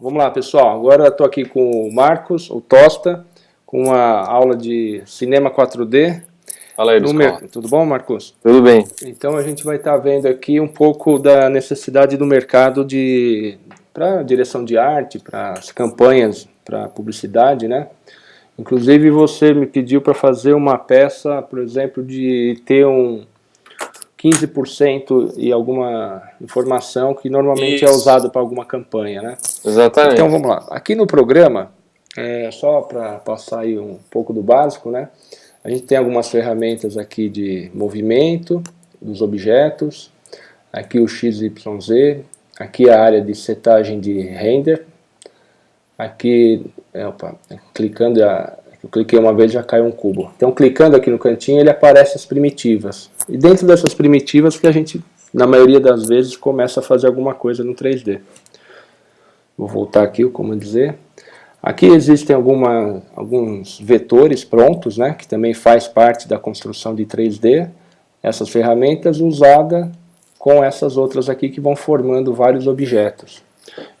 Vamos lá, pessoal. Agora estou aqui com o Marcos, o Tosta, com a aula de cinema 4D. Fala aí, Mer... Tudo bom, Marcos? Tudo bem. Então a gente vai estar tá vendo aqui um pouco da necessidade do mercado de para direção de arte, para as campanhas, para publicidade, né? Inclusive você me pediu para fazer uma peça, por exemplo, de ter um 15% e alguma informação que normalmente é Isso. é usado para alguma campanha, né? Exatamente. Então vamos lá. Aqui no programa, é, só para passar aí um pouco do básico, né? A gente tem algumas ferramentas aqui de movimento dos objetos, aqui o XYZ, aqui a área de setagem de render, aqui, opa, clicando a, eu cliquei uma vez já caiu um cubo. Então clicando aqui no cantinho ele aparece as primitivas. E dentro dessas primitivas que a gente, na maioria das vezes, começa a fazer alguma coisa no 3D. Vou voltar aqui, como dizer. Aqui existem alguma, alguns vetores prontos, né, que também faz parte da construção de 3D. Essas ferramentas usadas com essas outras aqui que vão formando vários objetos.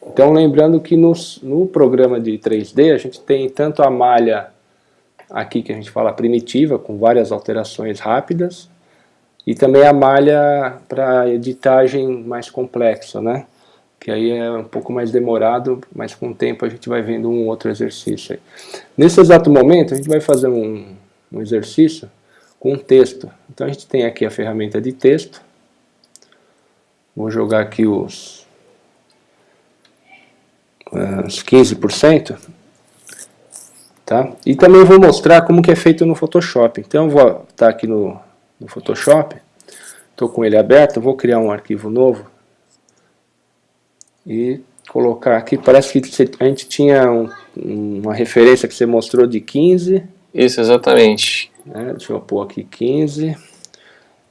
Então lembrando que no, no programa de 3D a gente tem tanto a malha aqui que a gente fala primitiva, com várias alterações rápidas, e também a malha para editagem mais complexa, né? Que aí é um pouco mais demorado, mas com o tempo a gente vai vendo um outro exercício. Aí. Nesse exato momento a gente vai fazer um, um exercício com texto. Então a gente tem aqui a ferramenta de texto. Vou jogar aqui os, os 15%. Tá? E também vou mostrar como que é feito no Photoshop. Então eu vou estar tá aqui no, no Photoshop, estou com ele aberto, vou criar um arquivo novo e colocar aqui, parece que a gente tinha um, uma referência que você mostrou de 15. Isso, exatamente. Né? Deixa eu pôr aqui 15.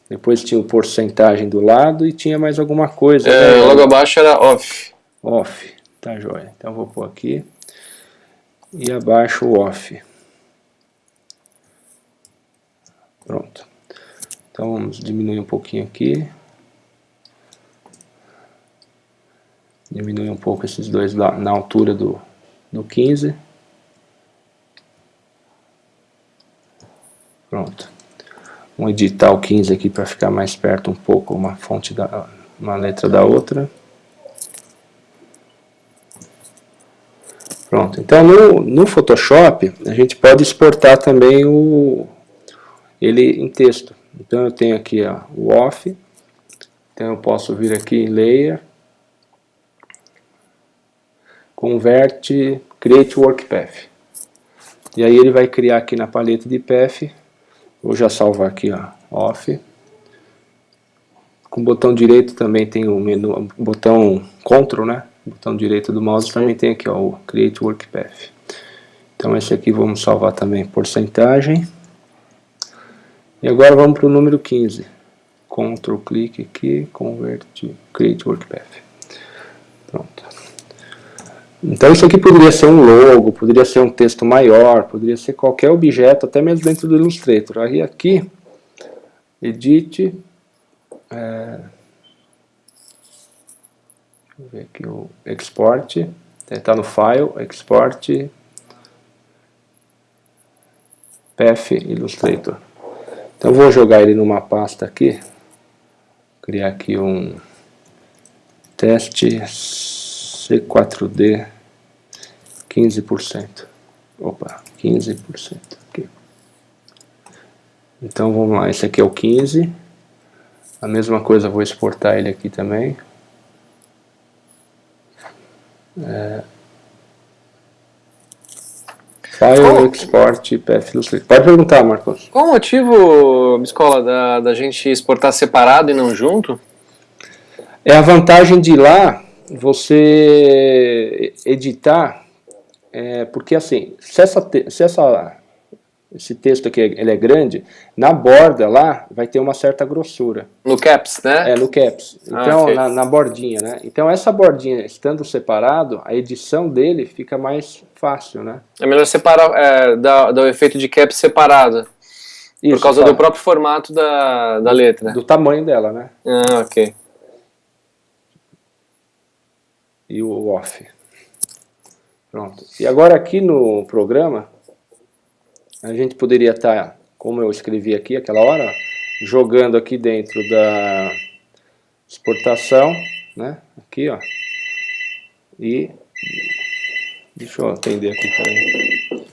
Depois tinha o porcentagem do lado e tinha mais alguma coisa. É, né? Logo abaixo era off. Off, tá joia. Então vou pôr aqui e abaixo o off. Pronto. Então vamos diminuir um pouquinho aqui. Diminuir um pouco esses dois lá na altura do, do 15. Pronto. Vamos editar o 15 aqui para ficar mais perto um pouco uma fonte da uma letra da outra. Pronto, então no, no Photoshop a gente pode exportar também o, ele em texto. Então eu tenho aqui ó, o off, então eu posso vir aqui em layer, convert, create work path. E aí ele vai criar aqui na paleta de path, vou já salvar aqui ó, off. Com o botão direito também tem o menu, botão Ctrl, né? Botão direito do mouse também tem aqui ó, o Create Work Path. Então esse aqui vamos salvar também porcentagem. E agora vamos para o número 15. Ctrl clique aqui, convert, create work path. Pronto. Então isso aqui poderia ser um logo, poderia ser um texto maior, poderia ser qualquer objeto, até mesmo dentro do Illustrator. Aí aqui, edit, é, Ver aqui o export, está no file, export, path illustrator. Então vou jogar ele numa pasta aqui, criar aqui um teste C4D 15%. Opa, 15% aqui. Então vamos lá, esse aqui é o 15. A mesma coisa, vou exportar ele aqui também. É... File, Qual... export, path, Pode perguntar, Marcos. Qual o motivo, Escola, da, da gente exportar separado e não junto? É a vantagem de lá você editar, é, porque assim, se essa, se essa esse texto aqui ele é grande, na borda lá vai ter uma certa grossura. No caps, né? É, no caps. Ah, então, ah, na, na, bordinha, né? Então, essa bordinha estando separado, a edição dele fica mais fácil, né? É melhor separar, é, dar, dar o efeito de caps separado. Isso, por causa tá. do próprio formato da, da letra. Do tamanho dela, né? Ah, ok. E o off. Pronto. E agora aqui no programa, a gente poderia estar, tá, como eu escrevi aqui aquela hora, jogando aqui dentro da exportação, né? Aqui, ó. E deixa eu atender aqui, peraí.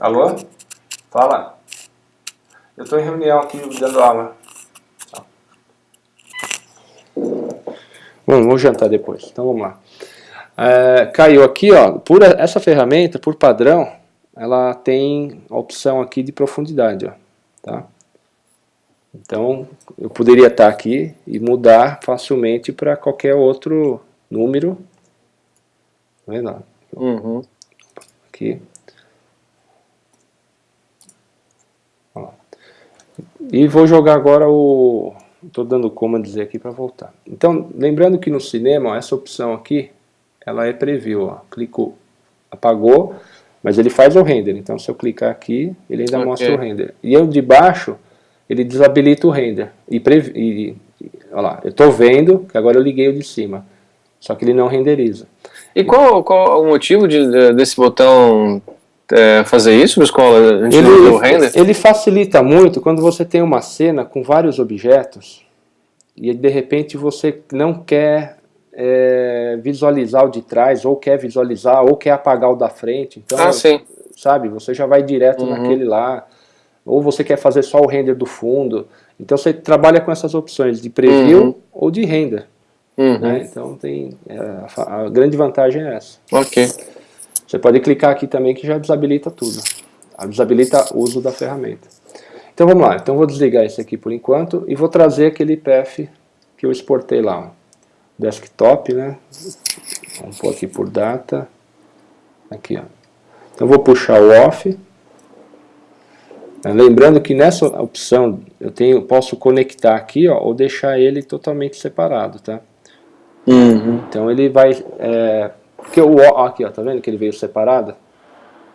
Alô? Fala. Eu estou em reunião aqui dando aula. Bom, vamos jantar depois. Então vamos lá. É, caiu aqui, ó. Por essa ferramenta, por padrão, ela tem a opção aqui de profundidade, ó. Tá? Então, eu poderia estar aqui e mudar facilmente para qualquer outro número. Tá vendo? Uhum. Aqui. E vou jogar agora o... Estou dando como dizer aqui para voltar. Então, lembrando que no cinema, ó, essa opção aqui, ela é preview. Ó. Clico, apagou, mas ele faz o render. Então, se eu clicar aqui, ele ainda okay. mostra o render. E eu de baixo, ele desabilita o render. E, previ, e olha lá, eu estou vendo que agora eu liguei o de cima. Só que ele não renderiza. E qual, qual o motivo de, desse botão é, fazer isso, escola? Ele, ele facilita muito quando você tem uma cena com vários objetos e de repente você não quer é, visualizar o de trás, ou quer visualizar, ou quer apagar o da frente. Então, ah, sabe, você já vai direto uhum. naquele lá. Ou você quer fazer só o render do fundo. Então você trabalha com essas opções de preview uhum. ou de render. Uhum. Né? Então tem, é, a, a grande vantagem é essa. Ok. Você pode clicar aqui também que já desabilita tudo. Desabilita o uso da ferramenta. Então vamos lá, então vou desligar esse aqui por enquanto e vou trazer aquele PF que eu exportei lá. Desktop, né? Vamos pôr aqui por data. Aqui, ó. Então vou puxar o off. Lembrando que nessa opção eu tenho, posso conectar aqui ó, ou deixar ele totalmente separado, tá? Uhum. Então ele vai é, porque o aqui, ó, tá vendo que ele veio separado?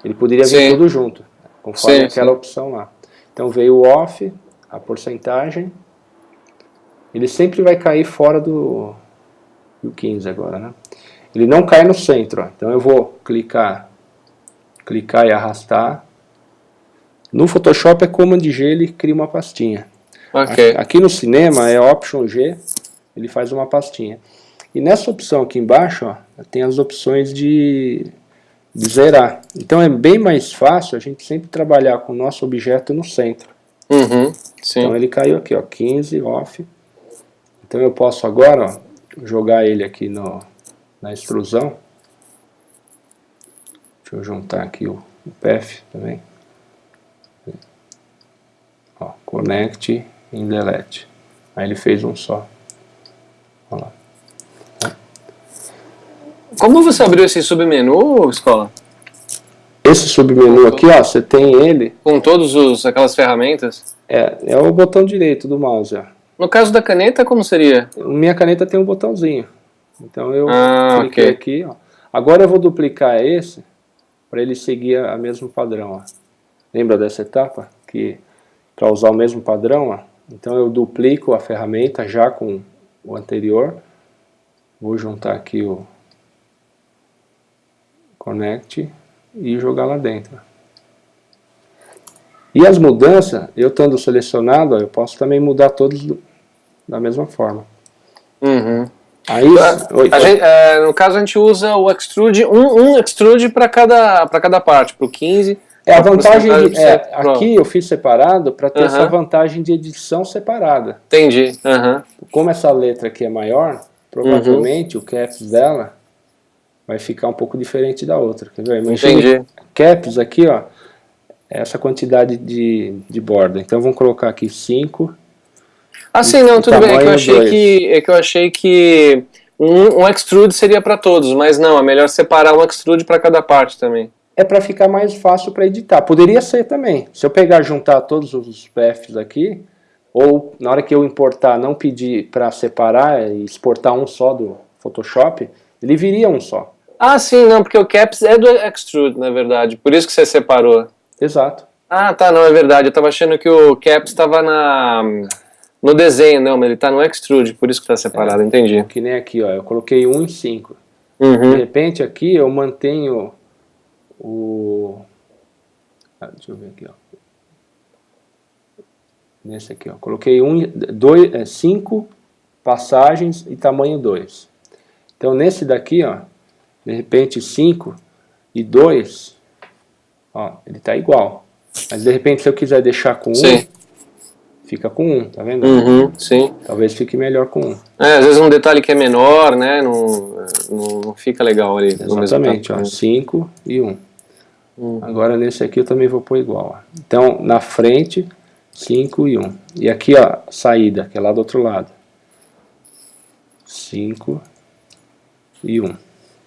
Ele poderia vir sim. tudo junto, conforme sim, aquela sim. opção lá. Então veio o off, a porcentagem. Ele sempre vai cair fora do, do 15 agora, né? Ele não cai no centro, ó. então eu vou clicar, clicar e arrastar. No Photoshop é Command G, ele cria uma pastinha. Okay. Aqui no cinema é Option G, ele faz uma pastinha. E nessa opção aqui embaixo, ó, tem as opções de, de zerar. Então é bem mais fácil a gente sempre trabalhar com o nosso objeto no centro. Uhum, então ele caiu aqui, ó, 15, off. Então eu posso agora ó, jogar ele aqui no, na extrusão. Deixa eu juntar aqui o, o PF também. Ó, connect em delete. Aí ele fez um só. Olha lá. Como você abriu esse submenu, Escola? Esse submenu aqui, ó, você tem ele... Com todas aquelas ferramentas? É, é o botão direito do mouse, ó. No caso da caneta, como seria? Minha caneta tem um botãozinho. Então eu ah, cliquei okay. aqui, ó. Agora eu vou duplicar esse para ele seguir a mesmo padrão, ó. Lembra dessa etapa? Que para usar o mesmo padrão, ó. Então eu duplico a ferramenta já com o anterior. Vou juntar aqui o, connect e jogar lá dentro. E as mudanças, eu estando selecionado, eu posso também mudar todos da mesma forma. Uhum. Aí, oi, gente, é, no caso a gente usa o extrude, um, um extrude para cada, cada parte, para o 15. É a vantagem, de, é, aqui eu fiz separado para ter uhum. essa vantagem de edição separada. Entendi. Uhum. Como essa letra aqui é maior, provavelmente o caps dela vai ficar um pouco diferente da outra. Quer ver? Entendi. Caps aqui, ó, é essa quantidade de, de borda. Então vamos colocar aqui 5. Ah, sim, não, tudo bem. É que eu achei que, é que, eu achei que um, um extrude seria para todos, mas não, é melhor separar um extrude para cada parte também. É para ficar mais fácil para editar. Poderia ser também. Se eu pegar juntar todos os PFs aqui, ou na hora que eu importar não pedir para separar e exportar um só do Photoshop, ele viria um só. Ah, sim, não, porque o caps é do extrude, na verdade. Por isso que você separou. Exato. Ah, tá, não, é verdade. Eu tava achando que o caps estava na no desenho, não, mas ele tá no extrude, por isso que tá separado, é, entendi. Que nem aqui, ó, eu coloquei 1 em 5. Uhum. De repente aqui eu mantenho o... Ah, deixa eu ver aqui, ó. Nesse aqui, ó. Coloquei um, dois, é, cinco passagens e tamanho 2. Então nesse daqui, ó, de repente 5 e 2, ó, ele está igual. Mas de repente se eu quiser deixar com 1, um, fica com 1, um, tá vendo? Uhum, sim. Talvez fique melhor com 1. Um. É, às vezes um detalhe que é menor, né, não, não, fica legal ali. Exatamente, ó, 5 e 1. Um. Uhum. Agora nesse aqui eu também vou pôr igual. Ó. Então na frente, 5 e 1. Um. E aqui ó, saída, que é lá do outro lado. 5 e 1.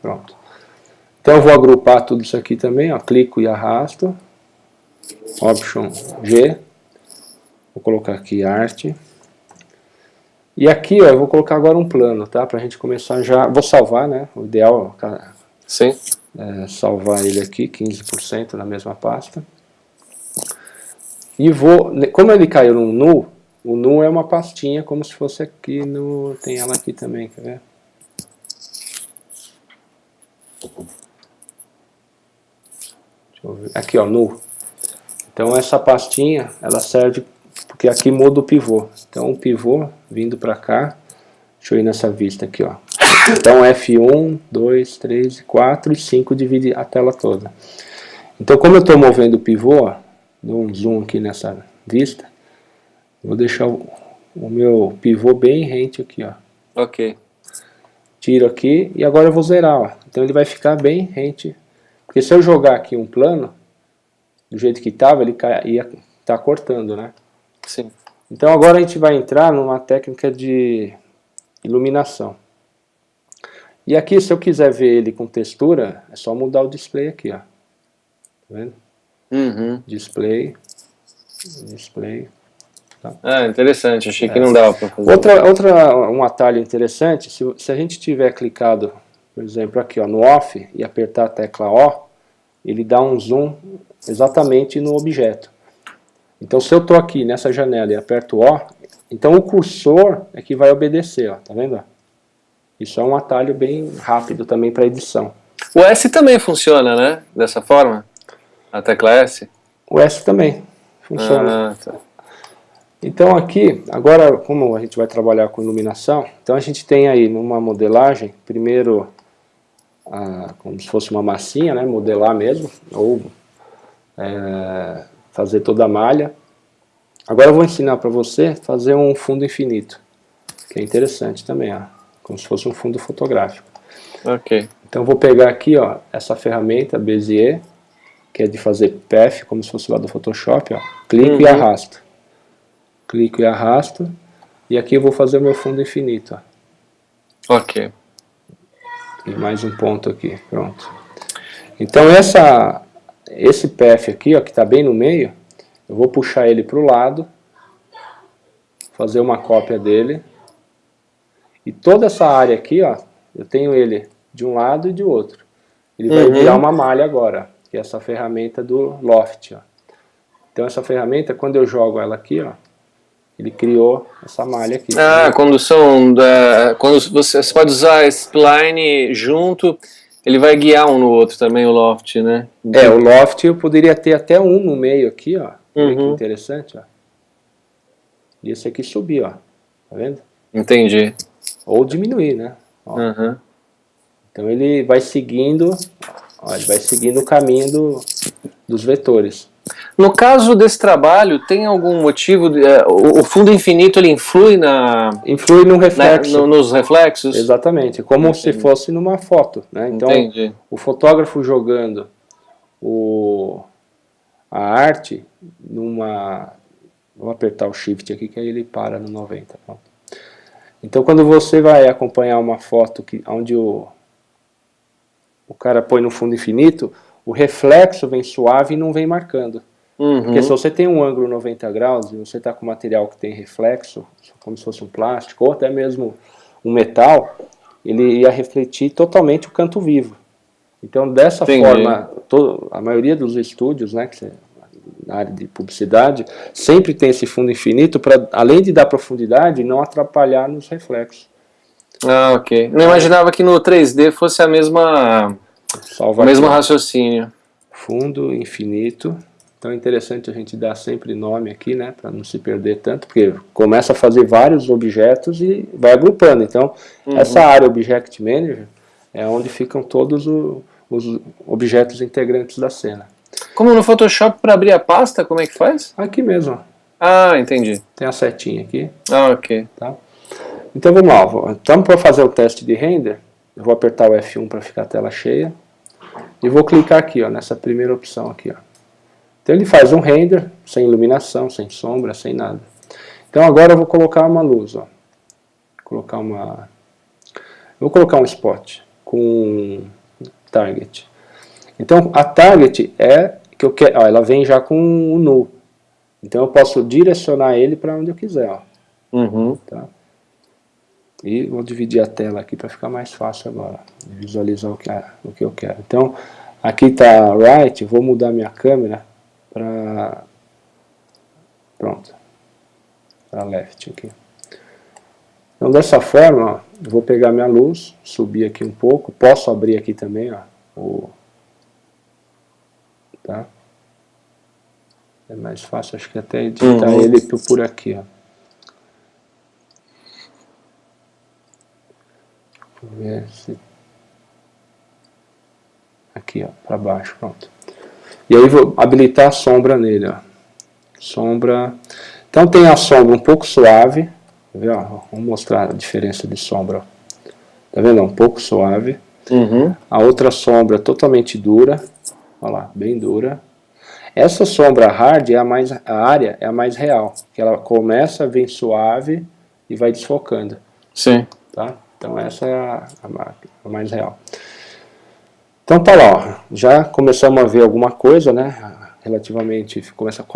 Pronto. Então eu vou agrupar tudo isso aqui também, ó, clico e arrasto. Option G. Vou colocar aqui arte. E aqui, ó, eu vou colocar agora um plano, tá? Pra gente começar já... Vou salvar, né? O ideal Sim. é salvar ele aqui, 15% na mesma pasta. E vou... Como ele caiu no nu, o nu é uma pastinha como se fosse aqui no... Tem ela aqui também, quer ver? Aqui, ó, nu. Então essa pastinha, ela serve porque aqui muda o pivô. Então o pivô vindo para cá, deixa eu ir nessa vista aqui, ó. Então F1, 2, 3, 4 e 5 divide a tela toda. Então como eu estou movendo o pivô, ó, dou um zoom aqui nessa vista, Vou deixar o, o meu pivô bem rente aqui, ó. Ok. Tiro aqui e agora eu vou zerar, ó. Então ele vai ficar bem rente. Porque se eu jogar aqui um plano, do jeito que estava, ele ia estar tá cortando, né? Sim. Então agora a gente vai entrar numa técnica de iluminação. E aqui, se eu quiser ver ele com textura, é só mudar o display aqui, ó. Tá vendo? Uhum. Display, display. Tá? Ah, interessante, achei que é. não dava para fazer. Outra, outra, um atalho interessante, se, se a gente tiver clicado, por exemplo, aqui ó, no OFF e apertar a tecla O, ele dá um zoom exatamente no objeto. Então se eu estou aqui nessa janela e aperto O, então o cursor é que vai obedecer, ó, tá vendo? Isso é um atalho bem rápido também para edição. O S também funciona, né? Dessa forma? A tecla S? O S também funciona. Ah, tá. Então aqui, agora como a gente vai trabalhar com iluminação, então a gente tem aí numa modelagem, primeiro a, como se fosse uma massinha, né, modelar mesmo, ou é, fazer toda a malha. Agora eu vou ensinar para você fazer um fundo infinito, que é interessante também, ó, como se fosse um fundo fotográfico. Ok. Então eu vou pegar aqui ó, essa ferramenta Bezier, que é de fazer path, como se fosse lá do Photoshop, ó, clico uhum. e arrasto clico e arrasto, e aqui eu vou fazer o meu fundo infinito. Ó. Ok. E mais um ponto aqui, pronto. Então essa, esse path aqui, ó, que está bem no meio, eu vou puxar ele para o lado, fazer uma cópia dele, e toda essa área aqui, ó, eu tenho ele de um lado e de outro. Ele vai uhum. virar uma malha agora, que é essa ferramenta do Loft. Ó. Então essa ferramenta, quando eu jogo ela aqui, ó, ele criou essa malha aqui. Ah, quando são da, quando você, você pode usar esse spline junto, ele vai guiar um no outro também o loft, né? É, o loft eu poderia ter até um no meio aqui, ó. Olha que uhum. interessante, ó. E esse aqui subir, ó. Tá vendo? Entendi. Ou diminuir, né? Uhum. Então ele vai seguindo, ó, ele vai seguindo o caminho do, dos vetores. No caso desse trabalho, tem algum motivo, de, é, o, o, fundo infinito ele influi na... Influi no reflexo. Na, no, nos reflexos? Exatamente, como Entendi. se fosse numa foto. Né? Então, Entendi. o fotógrafo jogando o, a arte numa... Vou apertar o shift aqui que aí ele para no 90. Pronto. Então quando você vai acompanhar uma foto que, onde o, o cara põe no fundo infinito, o reflexo vem suave e não vem marcando. Uhum. Porque se você tem um ângulo 90 graus e você está com material que tem reflexo, como se fosse um plástico, ou até mesmo um metal, ele ia refletir totalmente o canto vivo. Então, dessa Entendi. forma, todo, a maioria dos estúdios, né, que você, na área de publicidade, sempre tem esse fundo infinito para, além de dar profundidade, não atrapalhar nos reflexos. Ah, ok. Não imaginava que no 3D fosse a mesma, Salva o mesmo raciocínio. Fundo infinito. Então é interessante a gente dar sempre nome aqui, né, para não se perder tanto, porque começa a fazer vários objetos e vai agrupando. Então, uhum. essa área Object Manager é onde ficam todos o, os objetos integrantes da cena. Como no Photoshop, para abrir a pasta, como é que faz? Aqui mesmo. Ah, entendi. Tem a setinha aqui. Ah, ok. Tá? Então vamos lá, estamos para fazer o teste de render, eu vou apertar o F1 para ficar a tela cheia, e vou clicar aqui, ó, nessa primeira opção aqui. Ó. Então ele faz um render, sem iluminação, sem sombra, sem nada. Então agora eu vou colocar uma luz, ó. Vou colocar uma... Vou colocar um spot com target. Então a target é que eu quero, ó, ela vem já com o null. Então eu posso direcionar ele para onde eu quiser, ó. Uhum. Tá? E vou dividir a tela aqui para ficar mais fácil agora, visualizar o que, o que eu quero. Então, aqui está right, vou mudar minha câmera para... Pronto. Para left aqui. Então, dessa forma, ó, vou pegar minha luz, subir aqui um pouco, posso abrir aqui também, ó, o... Tá? É mais fácil, acho que até editar uhum. ele por aqui, ó. ver se... Aqui, ó, para baixo, pronto. E aí vou habilitar a sombra nele, ó. Sombra... Então tem a sombra um pouco suave, tá vendo? Vamos mostrar a diferença de sombra. Tá vendo? Um pouco suave. Uhum. A outra sombra totalmente dura, olha lá, bem dura. Essa sombra hard é a mais a área é a mais real, que ela começa vem suave e vai desfocando. Sim. Tá? Então essa é a, a, a mais real. Então tá lá, ó, já começamos a ver alguma coisa, né? Relativamente, começa a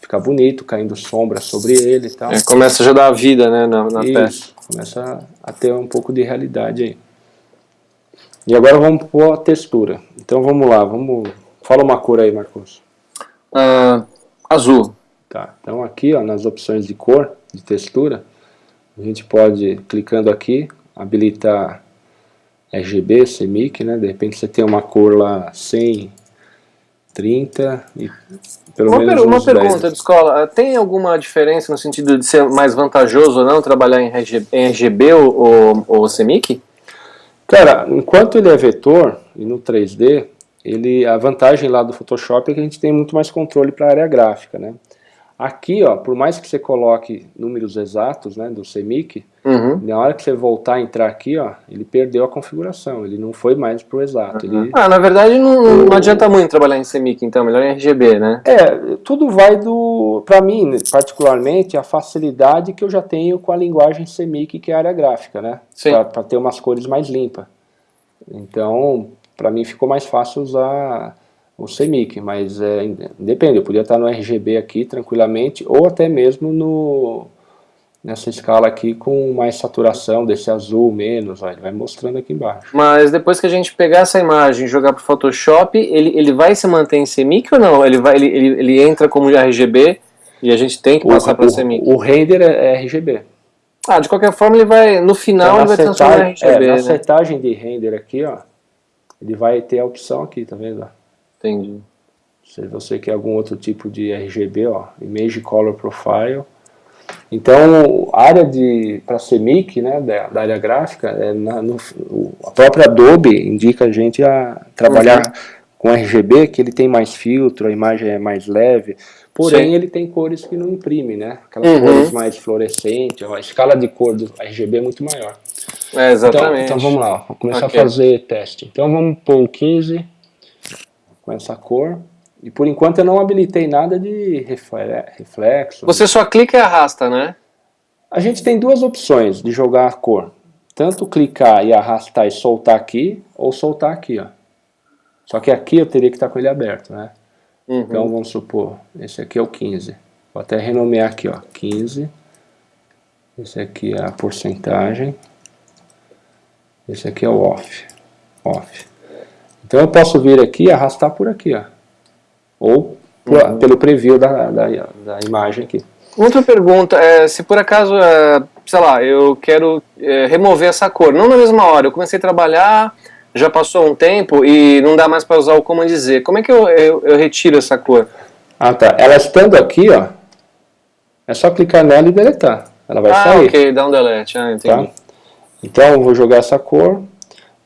ficar bonito, caindo sombra sobre ele e tal. É, começa já a dar vida, né, na, na peça. Começa a ter um pouco de realidade aí. E agora vamos pôr a textura. Então vamos lá, vamos... Fala uma cor aí, Marcos. Uh, azul. Tá, então aqui ó, nas opções de cor, de textura, a gente pode, clicando aqui, habilitar RGB, CMYK, né? De repente você tem uma cor lá 100, 30 e pelo uma menos per Uma pergunta, de escola, tem alguma diferença no sentido de ser mais vantajoso ou não trabalhar em RGB, em RGB ou, ou, ou CMYK? Cara, enquanto ele é vetor e no 3D, ele, a vantagem lá do Photoshop é que a gente tem muito mais controle para a área gráfica, né? Aqui, ó, por mais que você coloque números exatos, né, do CMYK, uhum. na hora que você voltar a entrar aqui, ó, ele perdeu a configuração, ele não foi mais pro exato. Uhum. Ele... Ah, na verdade não, não adianta muito trabalhar em CMYK, então, melhor em RGB, né? É, tudo vai do, para mim, particularmente, a facilidade que eu já tenho com a linguagem CMYK, que é a área gráfica, né? Para ter umas cores mais limpas. Então, para mim ficou mais fácil usar o CMYK, mas é, depende, eu podia estar no RGB aqui tranquilamente, ou até mesmo no, nessa escala aqui com mais saturação, desse azul menos, ó, ele vai mostrando aqui embaixo. Mas depois que a gente pegar essa imagem e jogar para o Photoshop, ele, ele vai se manter em CMYK ou não? Ele, vai, ele, ele, ele entra como RGB e a gente tem que passar para CMYK? O render é, é RGB. Ah, de qualquer forma ele vai, no final então, ele vai transformar em RGB, é, Na né? setagem de render aqui, ó, ele vai ter a opção aqui, tá vendo? Entendi. Se você quer algum outro tipo de RGB, ó, Image Color Profile. Então, a área de para CMYK, né, da, da, área gráfica, é na, no, a própria Adobe indica a gente a trabalhar uhum. com RGB, que ele tem mais filtro, a imagem é mais leve, porém Sim. ele tem cores que não imprime, né? Aquelas uhum. cores mais fluorescentes, a escala de cor do RGB é muito maior. É, exatamente. Então, então vamos lá, vamos começar okay. a fazer teste. Então vamos pôr o 15 com essa cor. E por enquanto eu não habilitei nada de reflexo. Você só clica e arrasta, né? A gente tem duas opções de jogar a cor. Tanto clicar e arrastar e soltar aqui, ou soltar aqui, ó. Só que aqui eu teria que estar com ele aberto, né? Uhum. Então vamos supor, esse aqui é o 15. Vou até renomear aqui, ó, 15. Esse aqui é a porcentagem. Esse aqui é o off. Off. Então eu posso vir aqui e arrastar por aqui, ó. Ou por, uhum. pelo preview da, da, da, imagem aqui. Outra pergunta, é, se por acaso, é, sei lá, eu quero é, remover essa cor, não na mesma hora, eu comecei a trabalhar, já passou um tempo e não dá mais para usar o Command Z, como é que eu, eu, eu, retiro essa cor? Ah tá, ela estando aqui, ó, é só clicar nela e deletar, ela vai ah, sair. Ah, ok, dá um delete, ah, entendi. Tá? Então eu vou jogar essa cor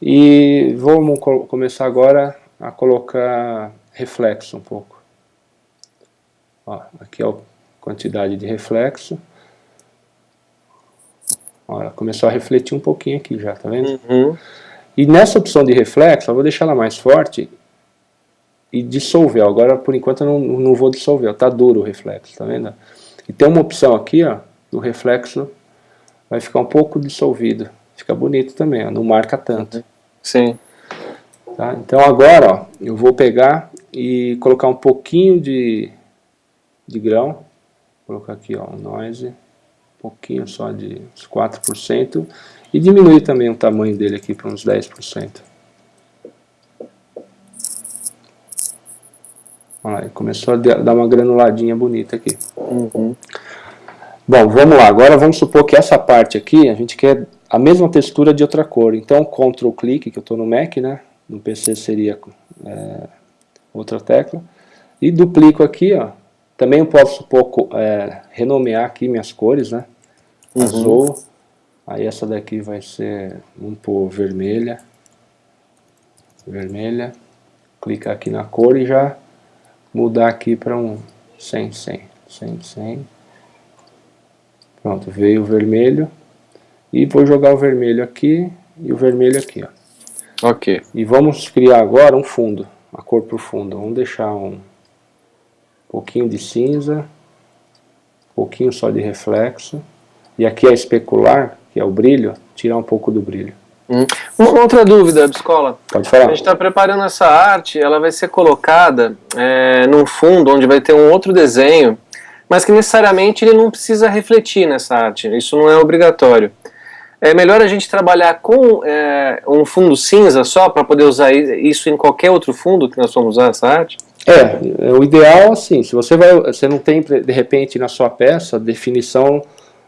e vamos começar agora a colocar reflexo um pouco. Ó, aqui é a quantidade de reflexo. Ó, ela começou a refletir um pouquinho aqui já, tá vendo? Uhum. E nessa opção de reflexo, eu vou deixar ela mais forte e dissolver. Agora, por enquanto, eu não, não vou dissolver, tá duro o reflexo, tá vendo? E tem uma opção aqui, ó, do reflexo vai ficar um pouco dissolvido. Fica bonito também, ó, não marca tanto. Sim. Tá? Então agora, ó, eu vou pegar e colocar um pouquinho de, de grão. Vou colocar aqui, ó, um noise, um pouquinho só de uns 4%. E diminuir também o tamanho dele aqui para uns 10%. Olha lá, começou a dar uma granuladinha bonita aqui. Uhum. Bom, vamos lá. Agora vamos supor que essa parte aqui, a gente quer a mesma textura de outra cor. Então, Ctrl clique, que eu estou no Mac, né? No PC seria é, outra tecla. E duplico aqui, ó. Também eu posso supor, é, renomear aqui minhas cores, né? Uhum. Azul. Aí essa daqui vai ser, vamos pôr vermelha. Vermelha. Clicar aqui na cor e já mudar aqui para um 100, 100. 100, 100. Pronto, veio o vermelho. E vou jogar o vermelho aqui e o vermelho aqui, ó. Ok. E vamos criar agora um fundo, a cor para o fundo. Vamos deixar um pouquinho de cinza, um pouquinho só de reflexo. E aqui é especular, que é o brilho, tirar um pouco do brilho. Hum. Uma outra dúvida, Biscola. Pode falar. A gente está preparando essa arte, ela vai ser colocada é, num fundo onde vai ter um outro desenho, mas que necessariamente ele não precisa refletir nessa arte, isso não é obrigatório. É melhor a gente trabalhar com é, um fundo cinza só para poder usar isso em qualquer outro fundo que nós vamos usar essa arte? É, é, o ideal assim, se você vai, você não tem de repente na sua peça definição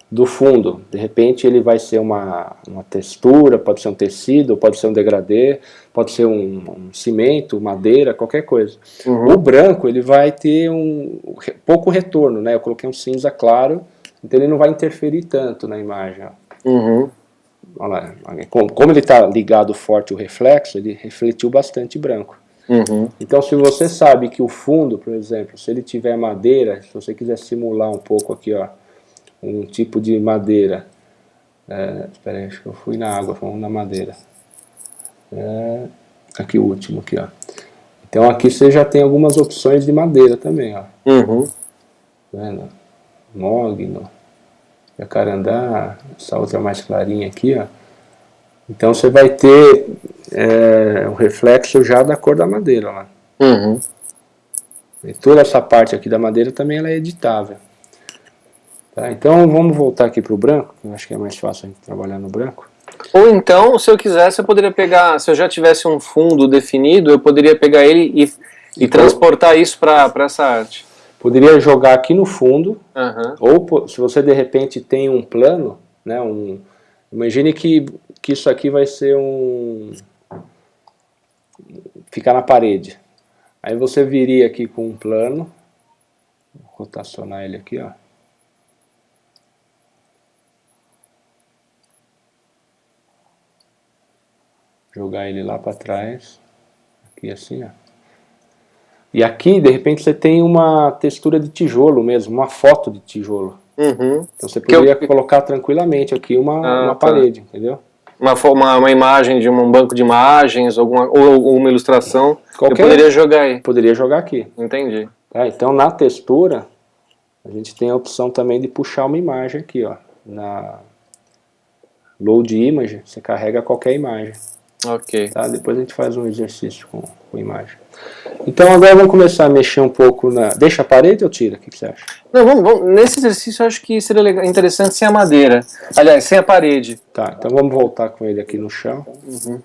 do fundo, de repente ele vai ser uma, uma textura, pode ser um tecido, pode ser um degradê, pode ser um, um cimento, madeira, qualquer coisa. Uhum. O branco ele vai ter um pouco retorno, né? Eu coloquei um cinza claro, então ele não vai interferir tanto na imagem. Uhum. Olha lá, como ele está ligado forte o reflexo, ele refletiu bastante branco. Uhum. Então se você sabe que o fundo, por exemplo, se ele tiver madeira, se você quiser simular um pouco aqui, ó, um tipo de madeira, é, espera aí, acho que eu fui na água, vamos na madeira. É, aqui o último, aqui, ó. Então aqui você já tem algumas opções de madeira também, ó. Uhum. Tá vendo? Mogno, jacarandá, essa outra mais clarinha aqui, ó. Então você vai ter é, um reflexo já da cor da madeira lá. Uhum. E toda essa parte aqui da madeira também ela é editável. Tá, então vamos voltar aqui para o branco, que eu acho que é mais fácil a gente trabalhar no branco. Ou então, se eu quisesse, eu poderia pegar, se eu já tivesse um fundo definido, eu poderia pegar ele e, e, e transportar isso para essa arte. Poderia jogar aqui no fundo, uhum. ou se você de repente tem um plano, né, um, imagine que, que isso aqui vai ser um... ficar na parede. Aí você viria aqui com um plano, vou rotacionar ele aqui, ó. Jogar ele lá para trás, aqui assim, ó. E aqui, de repente, você tem uma textura de tijolo mesmo, uma foto de tijolo. Uhum. Então você poderia eu... colocar tranquilamente aqui uma, ah, uma tá. parede, entendeu? Uma, uma, uma, imagem de um banco de imagens, alguma, ou, ou uma ilustração, Qualquer, eu poderia jogar aí. Poderia jogar aqui. Entendi. Tá, então na textura, a gente tem a opção também de puxar uma imagem aqui, ó. Na Load Image, você carrega qualquer imagem. Ok. Tá? Depois a gente faz um exercício com, com imagem. Então agora vamos começar a mexer um pouco na... Deixa a parede ou tira? O que, que você acha? Não, vamos, vamos, Nesse exercício eu acho que seria legal, interessante sem a madeira. Aliás, sem a parede. Tá, então vamos voltar com ele aqui no chão. Uhum.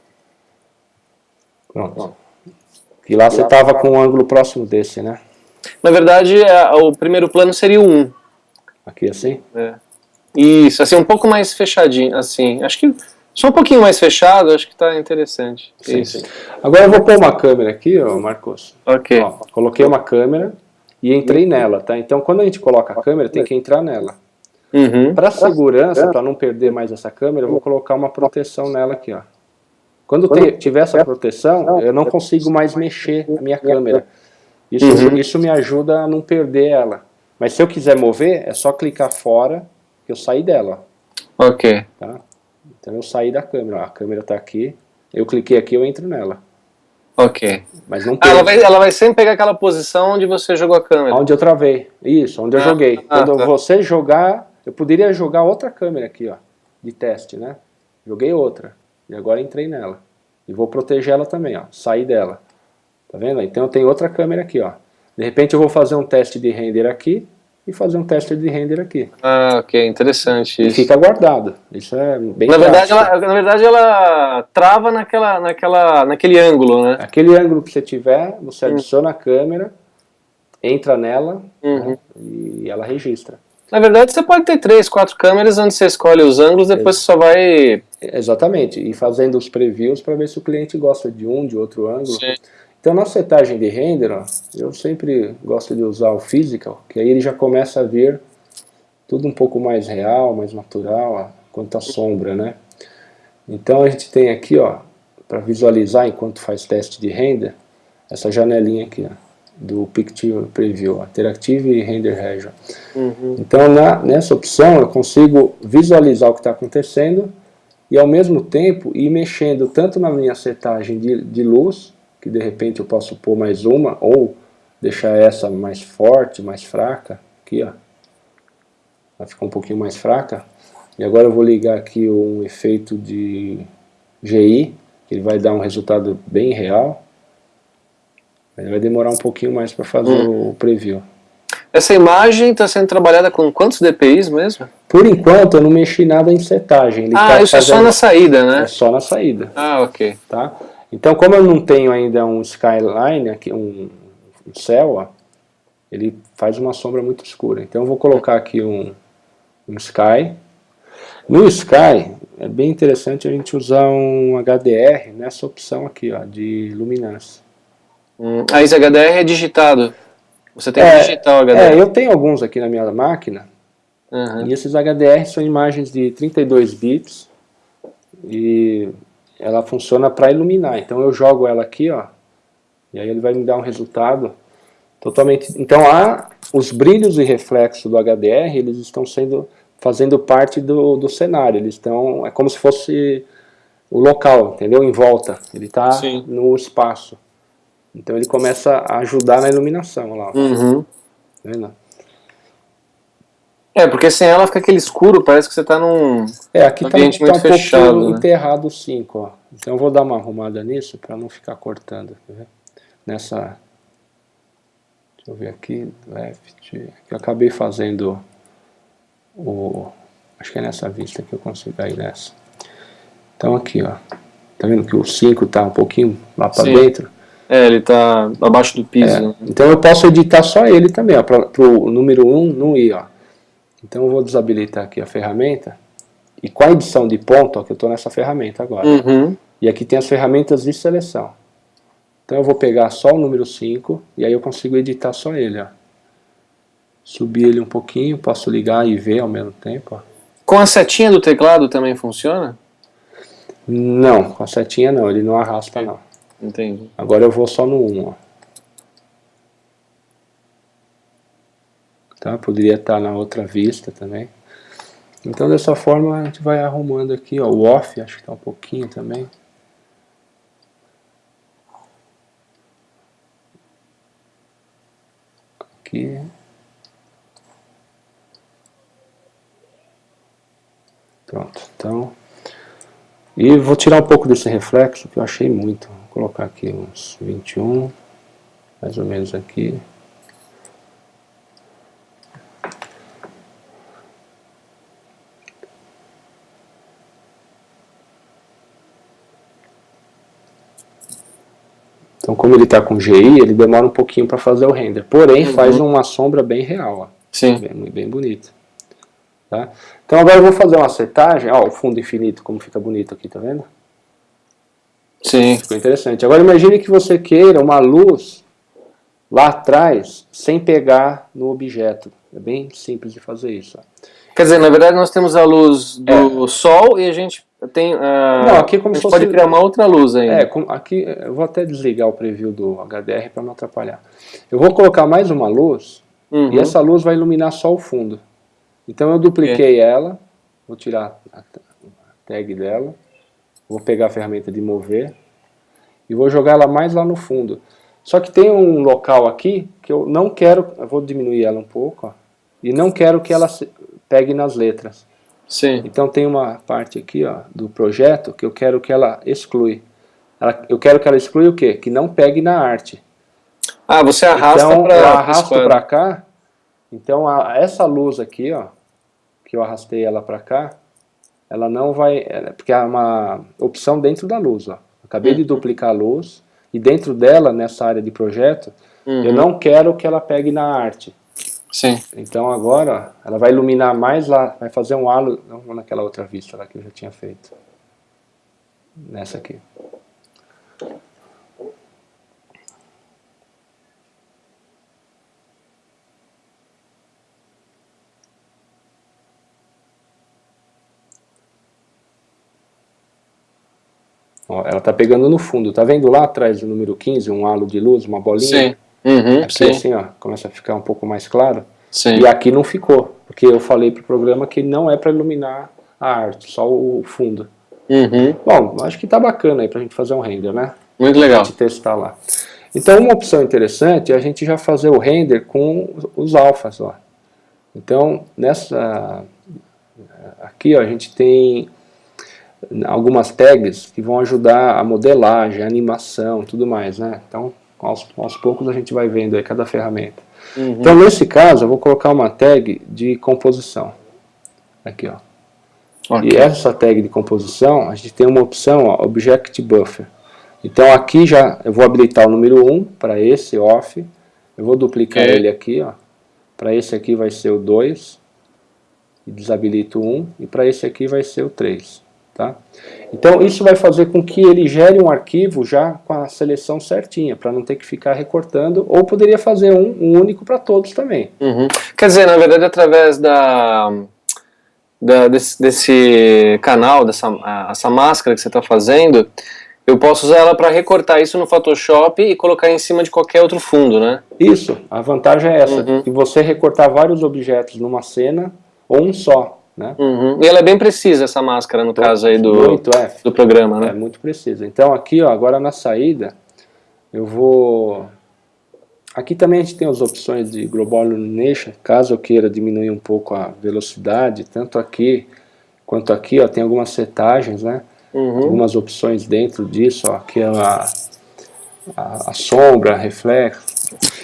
Pronto. E lá você estava com um ângulo próximo desse, né? Na verdade, é, o primeiro plano seria o 1. Aqui assim? É. Isso, assim, um pouco mais fechadinho, assim. Acho que só um pouquinho mais fechado, acho que está interessante. Sim, Isso. Sim. Agora eu vou pôr uma câmera aqui, ó, Marcos. Ok. Ó, coloquei uma câmera e entrei nela, tá? Então quando a gente coloca a câmera, tem que entrar nela. Uhum. Para segurança, para não perder mais essa câmera, eu vou colocar uma proteção nela aqui, ó. Quando te, tiver essa proteção, eu não consigo mais mexer a minha câmera. Isso, uhum. isso me ajuda a não perder ela. Mas se eu quiser mover, é só clicar fora que eu saí dela. Ok. Tá? Então eu saí da câmera, ó, a câmera está aqui, eu cliquei aqui, eu entro nela. Ok. Mas não ah, ela, vai, ela vai sempre pegar aquela posição onde você jogou a câmera. Onde eu travei, isso, onde eu ah, joguei. Ah, Quando tá. você jogar, eu poderia jogar outra câmera aqui, ó, de teste, né? Joguei outra, e agora entrei nela. E vou proteger ela também, ó, sair dela. Tá vendo? Então eu tenho outra câmera aqui, ó. De repente eu vou fazer um teste de render aqui, e fazer um teste de render aqui. Ah, ok, interessante isso. E fica guardado, isso é bem na verdade, ela, na verdade ela trava naquela, naquela, naquele ângulo, né? Aquele ângulo que você tiver, você hum. adiciona a câmera, entra nela uhum. né, e ela registra. Na verdade, você pode ter três, quatro câmeras onde você escolhe os ângulos, depois você só vai... Exatamente, e fazendo os previews para ver se o cliente gosta de um, de outro ângulo. Sim. Então na setagem de render, ó, eu sempre gosto de usar o physical, que aí ele já começa a vir tudo um pouco mais real, mais natural, ó, quanto à sombra, né? Então a gente tem aqui, ó, para visualizar enquanto faz teste de render, essa janelinha aqui, ó, do Picture Preview, ó, Interactive Render Region. Uhum. Então na, nessa opção eu consigo visualizar o que está acontecendo e ao mesmo tempo ir mexendo tanto na minha setagem de, de luz, que de repente eu posso pôr mais uma, ou deixar essa mais forte, mais fraca, aqui ó, vai ficar um pouquinho mais fraca, e agora eu vou ligar aqui um efeito de GI, que ele vai dar um resultado bem real, ele vai demorar um pouquinho mais para fazer hum. o preview. Essa imagem está sendo trabalhada com quantos DPIs mesmo? Por enquanto eu não mexi nada em setagem. Ele ah, tá isso fazendo... é só na saída, né? É só na saída. Ah, ok. Tá? Então, como eu não tenho ainda um skyline, aqui, um, um céu, ó, ele faz uma sombra muito escura. Então eu vou colocar aqui um, um sky. No sky, é bem interessante a gente usar um HDR nessa opção aqui, ó, de luminância. Hum, ah, esse HDR é digitado. Você tem é, que digitar o HDR. É, eu tenho alguns aqui na minha máquina. Uhum. E esses HDR são imagens de 32 bits. E ela funciona para iluminar. Então eu jogo ela aqui, ó, e aí ele vai me dar um resultado totalmente... Então há os brilhos e reflexos do HDR, eles estão sendo fazendo parte do, do cenário, eles estão, é como se fosse o local, entendeu? Em volta, ele está no espaço. Então ele começa a ajudar na iluminação lá. Uhum. Tá vendo? É, porque sem ela fica aquele escuro, parece que você está num é, aqui tá ambiente tá, muito tá um fechado. Né? enterrado o 5, ó. Então eu vou dar uma arrumada nisso para não ficar cortando. Nessa... Deixa eu ver aqui, left... Eu acabei fazendo o... Acho que é nessa vista que eu consigo ir nessa. Então aqui, ó. Tá vendo que o 5 está um pouquinho lá para dentro? É, ele está abaixo do piso. É. Então eu posso editar só ele também, ó, para o número 1 um, não ir, ó. Então eu vou desabilitar aqui a ferramenta, e com a edição de ponto, ó, que eu estou nessa ferramenta agora. Uhum. E aqui tem as ferramentas de seleção. Então eu vou pegar só o número 5, e aí eu consigo editar só ele. Ó. Subir ele um pouquinho, posso ligar e ver ao mesmo tempo. Ó. Com a setinha do teclado também funciona? Não, com a setinha não, ele não arrasta não. Entendi. Agora eu vou só no 1, ó. Tá? Poderia estar na outra vista também. Então dessa forma a gente vai arrumando aqui, ó, o off, acho que está um pouquinho também. Aqui. Pronto, então... E vou tirar um pouco desse reflexo, que eu achei muito. Vou colocar aqui uns 21, mais ou menos aqui. Então, como ele está com GI, ele demora um pouquinho para fazer o render. Porém, uhum. faz uma sombra bem real. Ó. Sim. Bem, bem bonita. Tá? Então agora eu vou fazer uma setagem, ó, o fundo infinito, como fica bonito aqui, tá vendo? Sim. Ficou interessante. Agora imagine que você queira uma luz lá atrás, sem pegar no objeto. É bem simples de fazer isso. Ó. Quer dizer, na verdade nós temos a luz do é. sol e a gente tem... Uh, Não, aqui é como a gente pode criar uma outra luz ainda. É, aqui eu vou até desligar o preview do HDR para não atrapalhar. Eu vou colocar mais uma luz uhum. e essa luz vai iluminar só o fundo. Então eu dupliquei é. ela, vou tirar a tag dela, vou pegar a ferramenta de mover e vou jogar ela mais lá no fundo. Só que tem um local aqui que eu não quero, eu vou diminuir ela um pouco, ó, e não quero que ela pegue nas letras. Sim. Então tem uma parte aqui ó, do projeto que eu quero que ela exclui. Ela, eu quero que ela exclui o quê? Que não pegue na arte. Ah, você arrasta então, para eu arrasto para cá. Então a, essa luz aqui, ó, que eu arrastei ela para cá, ela não vai, porque é uma opção dentro da luz, ó. Acabei uhum. de duplicar a luz e dentro dela, nessa área de projeto, uhum. eu não quero que ela pegue na arte. Sim. Então agora, ó, ela vai iluminar mais lá, vai fazer um halo, não naquela outra vista lá que eu já tinha feito. Nessa aqui. Ó, ela está pegando no fundo, tá vendo lá atrás do número 15, um halo de luz, uma bolinha? Sim. Uhum, aqui sim. assim, ó, começa a ficar um pouco mais claro. Sim. E aqui não ficou, porque eu falei para o programa que não é para iluminar a arte, só o fundo. Uhum. Bom, acho que tá bacana aí para a gente fazer um render, né? Muito legal. Pra testar lá. Então uma opção interessante é a gente já fazer o render com os alfas, ó. Então, nessa... Aqui, ó, a gente tem algumas tags que vão ajudar a modelagem, a animação, tudo mais, né? Então, aos, aos poucos a gente vai vendo aí cada ferramenta. Uhum. Então, nesse caso, eu vou colocar uma tag de composição. Aqui, ó. Okay. E essa tag de composição, a gente tem uma opção, ó, Object Buffer. Então, aqui já eu vou habilitar o número 1 para esse off. Eu vou duplicar ele aqui, ó. Para esse aqui vai ser o 2. E desabilito o 1. E para esse aqui vai ser o 3. Tá? Então isso vai fazer com que ele gere um arquivo já com a seleção certinha, para não ter que ficar recortando, ou poderia fazer um, um único para todos também. Uhum. Quer dizer, na verdade, através da, da desse, desse, canal, dessa essa máscara que você está fazendo, eu posso usar ela para recortar isso no Photoshop e colocar em cima de qualquer outro fundo, né? Isso, a vantagem é essa, uhum. que você recortar vários objetos numa cena, ou um só, né? Uhum. E ela é bem precisa, essa máscara, no caso aí do, muito, é, do programa, né? É muito precisa. Então aqui, ó, agora na saída, eu vou... Aqui também a gente tem as opções de Global Illumination, caso eu queira diminuir um pouco a velocidade, tanto aqui quanto aqui, ó, tem algumas setagens, né? Uhum. Algumas opções dentro disso, ó, aqui é a, a, a sombra, reflexo,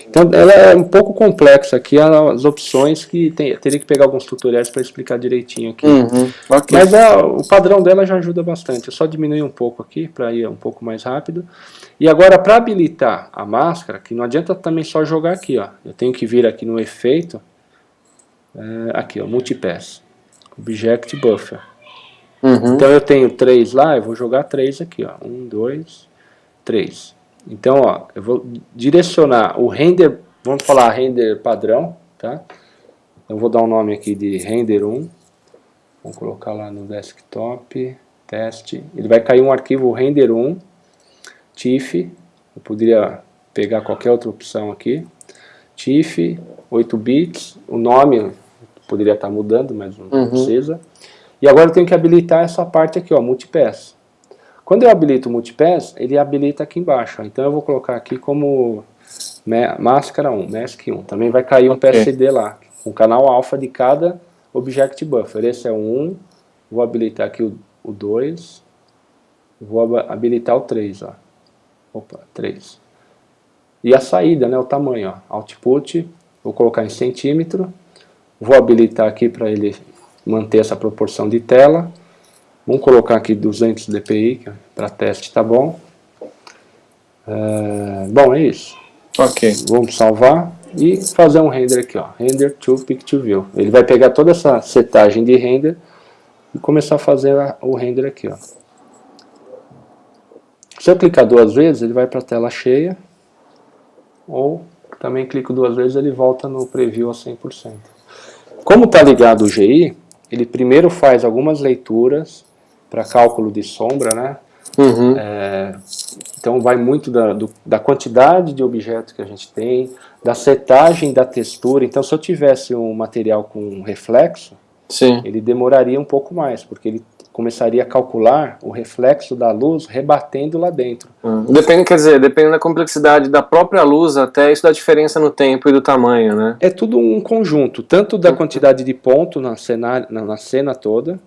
então ela é um pouco complexa aqui, as opções que tem, teria que pegar alguns tutoriais para explicar direitinho aqui. Uhum, okay. Mas a, o padrão dela já ajuda bastante, eu só diminuir um pouco aqui para ir um pouco mais rápido. E agora para habilitar a máscara, que não adianta também só jogar aqui, ó. eu tenho que vir aqui no efeito, é, aqui ó, multipass, object buffer. Uhum. Então eu tenho três lá, eu vou jogar três aqui, ó, um, dois, três. Então, ó, eu vou direcionar o render, vamos falar render padrão, tá? Eu vou dar um nome aqui de render 1. Vamos colocar lá no desktop, teste. Ele vai cair um arquivo render 1, TIFF. Eu poderia pegar qualquer outra opção aqui. TIFF, 8 bits. O nome poderia estar mudando, mas não uhum. precisa. E agora eu tenho que habilitar essa parte aqui, ó, multipass. Quando eu habilito o multipass, ele habilita aqui embaixo. Então eu vou colocar aqui como máscara 1, mask 1. Também vai cair um okay. PSD lá, um canal alfa de cada object buffer. Esse é o 1, vou habilitar aqui o, o 2, vou habilitar o 3, ó. Opa, 3. E a saída, né, o tamanho, ó. Output, vou colocar em centímetro, vou habilitar aqui para ele manter essa proporção de tela. Vamos colocar aqui 200 dpi, para teste tá bom. É, bom, é isso. Ok. Vamos salvar e fazer um render aqui, ó, render to picture view. Ele vai pegar toda essa setagem de render e começar a fazer o render aqui, ó. Se eu clicar duas vezes, ele vai para a tela cheia, ou também clico duas vezes, ele volta no preview a 100%. Como está ligado o GI, ele primeiro faz algumas leituras para cálculo de sombra, né? Uhum. É, então vai muito da, do, da quantidade de objetos que a gente tem, da setagem da textura. Então se eu tivesse um material com reflexo, Sim. ele demoraria um pouco mais, porque ele começaria a calcular o reflexo da luz rebatendo lá dentro. Hum. Depende, quer dizer, dependendo da complexidade da própria luz, até isso dá diferença no tempo e do tamanho, né? É tudo um conjunto, tanto da quantidade de ponto na cena, na, na cena toda,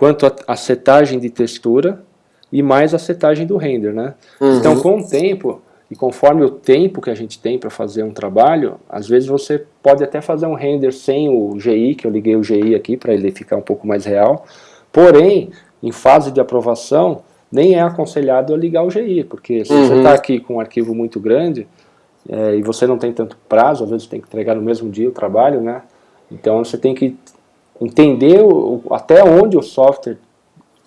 quanto a, setagem de textura e mais a setagem do render, né? Uhum. Então, com o tempo, e conforme o tempo que a gente tem para fazer um trabalho, às vezes você pode até fazer um render sem o GI, que eu liguei o GI aqui para ele ficar um pouco mais real, Porém, em fase de aprovação, nem é aconselhado a ligar o GI, porque se uhum. você está aqui com um arquivo muito grande é, e você não tem tanto prazo, às vezes tem que entregar no mesmo dia o trabalho, né? Então você tem que entender o, até onde o software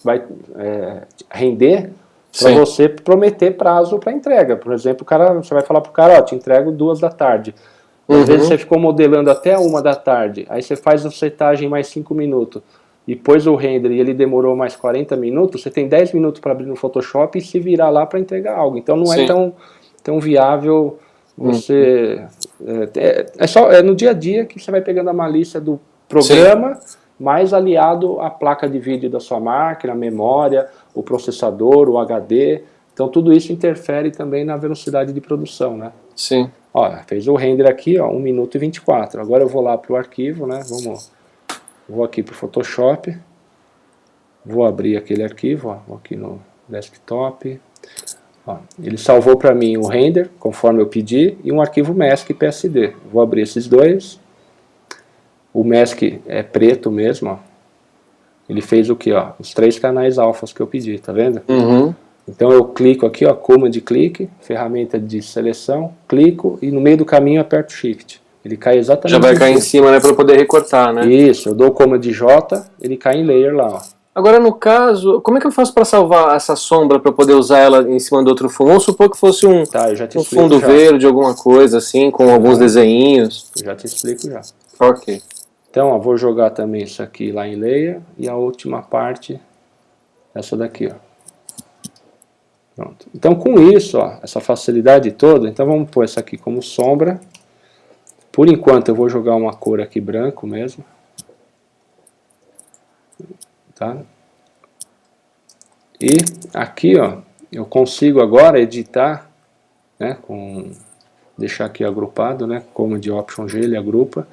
vai é, render para você prometer prazo para entrega. Por exemplo, o cara, você vai falar para o cara, ó, te entrego duas da tarde. Às uhum. vezes você ficou modelando até uma da tarde, aí você faz a setagem mais cinco minutos e pôs o render e ele demorou mais 40 minutos, você tem 10 minutos para abrir no Photoshop e se virar lá para entregar algo. Então não é Sim. é tão, tão viável você... Hum. É, é, só é no dia a dia que você vai pegando a malícia do programa, Sim. mais aliado à placa de vídeo da sua máquina, a memória, o processador, o HD. Então tudo isso interfere também na velocidade de produção, né? Sim. Ó, fez o render aqui, ó, 1 minuto e 24. Agora eu vou lá para o arquivo, né? Vamos Vou aqui para o Photoshop, vou abrir aquele arquivo, ó, vou aqui no desktop. Ó, ele salvou para mim o render, conforme eu pedi, e um arquivo mask PSD. Vou abrir esses dois. O mask é preto mesmo, ó. Ele fez o que, ó? Os três canais alfas que eu pedi, tá vendo? Uhum. Então eu clico aqui, ó, command clique, ferramenta de seleção, clico e no meio do caminho aperto shift. Ele cai exatamente Já vai cair em cima, né, para poder recortar, né? Isso, eu dou o comando de J, ele cai em layer lá, ó. Agora, no caso, como é que eu faço para salvar essa sombra para poder usar ela em cima do outro fundo? Vamos supor que fosse um, tá, um fundo já. verde, alguma coisa assim, com alguns desenhinhos. Eu já te explico já. Ok. Então, ó, vou jogar também isso aqui lá em layer e a última parte, essa daqui, ó. Pronto. Então, com isso, ó, essa facilidade toda, então vamos pôr essa aqui como sombra. Por enquanto eu vou jogar uma cor aqui branco mesmo. Tá? E aqui ó, eu consigo agora editar, né, com, deixar aqui agrupado, né, como de Option G ele agrupa.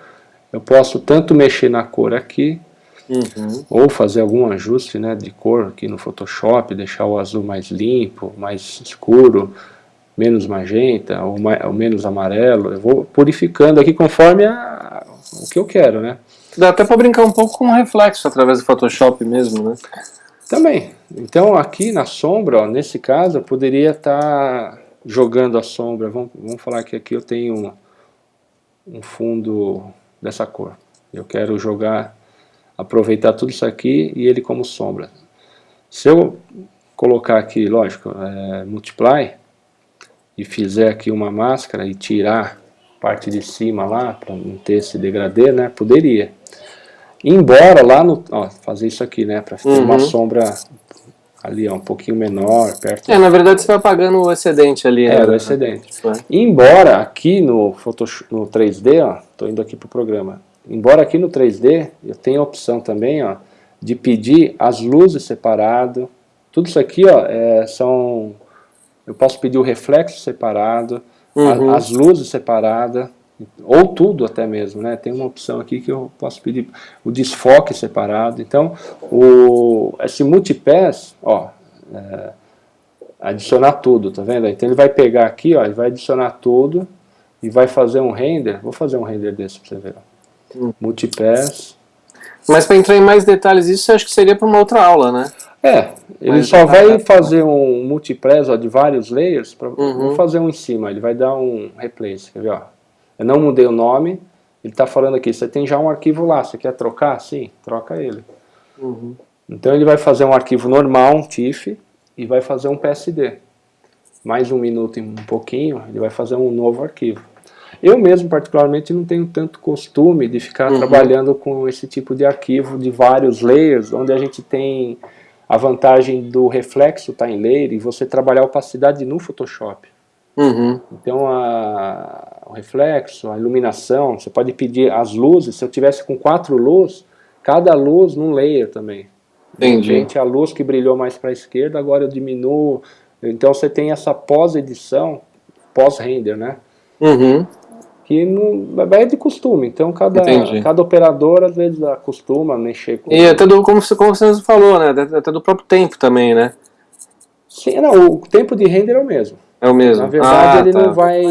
Eu posso tanto mexer na cor aqui, uhum. ou fazer algum ajuste né, de cor aqui no Photoshop, deixar o azul mais limpo, mais escuro, menos magenta ou, mais, ou, menos amarelo, eu vou purificando aqui conforme a, o que eu quero, né? Dá até para brincar um pouco com o reflexo através do Photoshop mesmo, né? Também. Então aqui na sombra, ó, nesse caso, eu poderia estar tá jogando a sombra. Vamos, vamos falar que aqui eu tenho um, um fundo dessa cor. Eu quero jogar, aproveitar tudo isso aqui e ele como sombra. Se eu colocar aqui, lógico, é, multiply, e fizer aqui uma máscara e tirar parte de cima lá, para não ter esse degradê, né, poderia. Embora lá no, ó, fazer isso aqui, né, para ter uhum. uma sombra ali, ó, um pouquinho menor, perto. É, na verdade você vai apagando o excedente ali. É, né? o excedente. É. Embora aqui no, Photoshop, no 3D, ó, tô indo aqui pro programa, embora aqui no 3D eu tenha a opção também, ó, de pedir as luzes separado, tudo isso aqui, ó, é, são eu posso pedir o reflexo separado, uhum. a, as luzes separadas, ou tudo até mesmo, né? Tem uma opção aqui que eu posso pedir o desfoque separado. Então, o, esse multipass, ó, é, adicionar tudo, tá vendo? Então ele vai pegar aqui, ó, e vai adicionar tudo e vai fazer um render. Vou fazer um render desse para você ver. Hum. Multipass. Mas para entrar em mais detalhes, isso acho que seria para uma outra aula, né? É, ele Mas só vai fazer um multipress ó, de vários layers, pra, uhum. vou fazer um em cima, ele vai dar um replace, quer ver, ó. Eu não mudei o nome, ele está falando aqui, você tem já um arquivo lá, você quer trocar? Sim, troca ele. Uhum. Então ele vai fazer um arquivo normal, um TIFF, e vai fazer um PSD. Mais um minuto e um pouquinho, ele vai fazer um novo arquivo. Eu mesmo, particularmente, não tenho tanto costume de ficar uhum. trabalhando com esse tipo de arquivo de vários layers, onde a gente tem a vantagem do reflexo estar tá em layer e você trabalhar a opacidade no Photoshop. Uhum. Então, a, o reflexo, a iluminação, você pode pedir as luzes, se eu tivesse com quatro luzes, cada luz num layer também. Entendi. De repente, a luz que brilhou mais para a esquerda, agora eu diminuo. Então, você tem essa pós-edição, pós-render, né? Uhum que não, vai de costume, então cada, cada operador às vezes acostuma a mexer com... E até do, como você, como você falou, né, até do próprio tempo também, né? Sim, não, o tempo de render é o mesmo. É o mesmo. Na verdade, ah, ele tá. não vai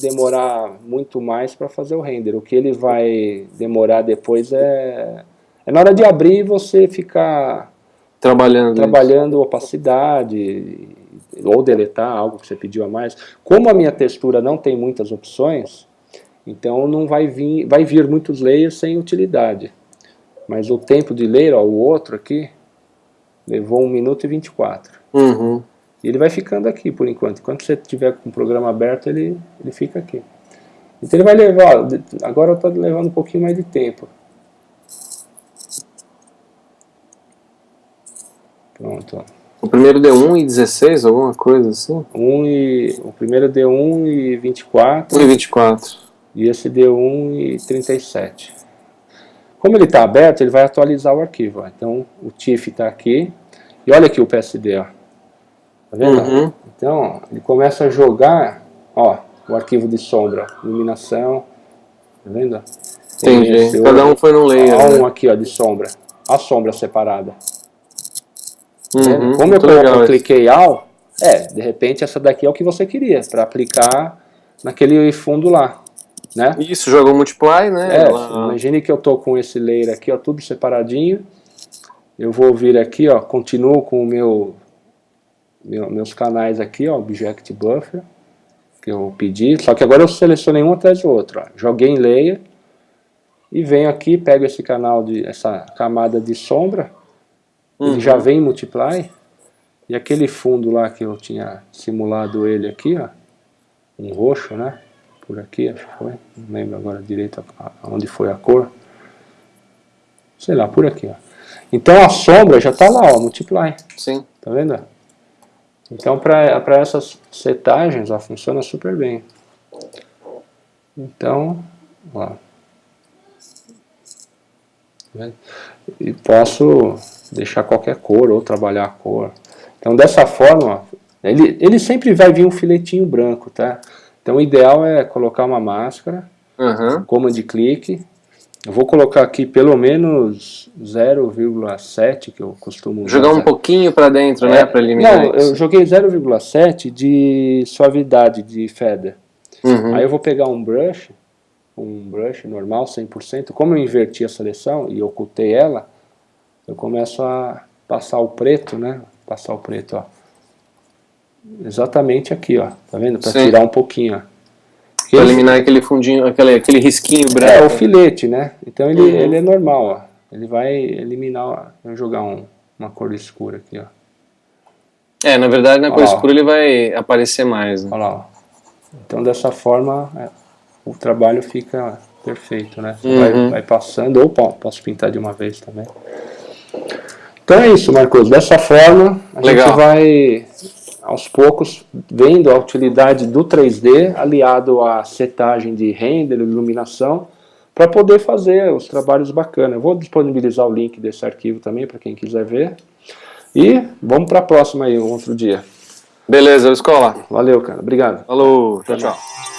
demorar muito mais para fazer o render. O que ele vai demorar depois é, é na hora de abrir você ficar trabalhando, trabalhando isso. opacidade ou deletar algo que você pediu a mais. Como a minha textura não tem muitas opções, então não vai vir, vai vir muitos layers sem utilidade. Mas o tempo de layer, ó, o outro aqui, levou 1 minuto e 24. Uhum. E ele vai ficando aqui por enquanto. Enquanto você tiver com o programa aberto, ele, ele fica aqui. Então ele vai levar, ó, agora está levando um pouquinho mais de tempo. Pronto, ó. O primeiro deu 1 e 16, alguma coisa assim? 1 e, o primeiro deu 1 e 24. 1 e 24 e esse deu 1,37. Como ele está aberto, ele vai atualizar o arquivo. Ó. Então, o TIFF está aqui, e olha aqui o PSD, ó. Tá vendo? Uhum. Então, ó, ele começa a jogar, ó, o arquivo de sombra, iluminação, tá vendo? Entendi, cada um foi num layer. Ó, um né? aqui, ó, de sombra, a sombra separada. Tá uhum, Como eu, eu cliquei All, é, de repente essa daqui é o que você queria, para aplicar naquele fundo lá né? Isso, jogou multiply, né? É, Ela... imagine que eu tô com esse layer aqui, ó, tudo separadinho. Eu vou vir aqui, ó, continuo com o meu, meu meus canais aqui, ó, Object Buffer, que eu pedi, só que agora eu selecionei um atrás do outro, ó. Joguei em layer e venho aqui, pego esse canal de essa camada de sombra, uhum. ele já vem em multiply. E aquele fundo lá que eu tinha simulado ele aqui, ó, um roxo, né? Por aqui, acho que foi, não lembro agora direito onde foi a cor, sei lá, por aqui, ó. Então a sombra já está lá, ó, multiply. Sim. Tá vendo? Então para essas setagens, ó, funciona super bem. Então, ó. Tá e posso deixar qualquer cor ou trabalhar a cor. Então dessa forma, ó, ele, ele sempre vai vir um filetinho branco, tá? Então o ideal é colocar uma máscara, uhum. command clique. Eu vou colocar aqui pelo menos 0,7 que eu costumo usar. Jogar um pouquinho para dentro, né, é, né, para eliminar Não, isso. eu joguei 0,7 de suavidade de feather. Uhum. Aí eu vou pegar um brush, um brush normal, 100%. Como eu inverti a seleção e ocultei ela, eu começo a passar o preto, né? Passar o preto, ó exatamente aqui, ó. Tá vendo? Para tirar um pouquinho, ó. Para eliminar aquele fundinho, aquele, aquele risquinho branco. É, o filete, né? Então ele, uhum. ele é normal, ó. Ele vai eliminar, ó. Vou jogar um, uma cor escura aqui, ó. É, na verdade na cor escura ele vai aparecer mais. Né? Olha lá, ó. Então dessa forma é, o trabalho fica perfeito, né? Uhum. Vai, vai, passando, ou posso pintar de uma vez também. Então é isso, Marcos. Dessa forma a Legal. gente vai aos poucos, vendo a utilidade do 3D aliado à setagem de render, iluminação, para poder fazer os trabalhos bacanas. Eu vou disponibilizar o link desse arquivo também para quem quiser ver. E vamos para a próxima aí, um outro dia. Beleza, escola. Valeu, cara. Obrigado. Falou. Tchau, tchau.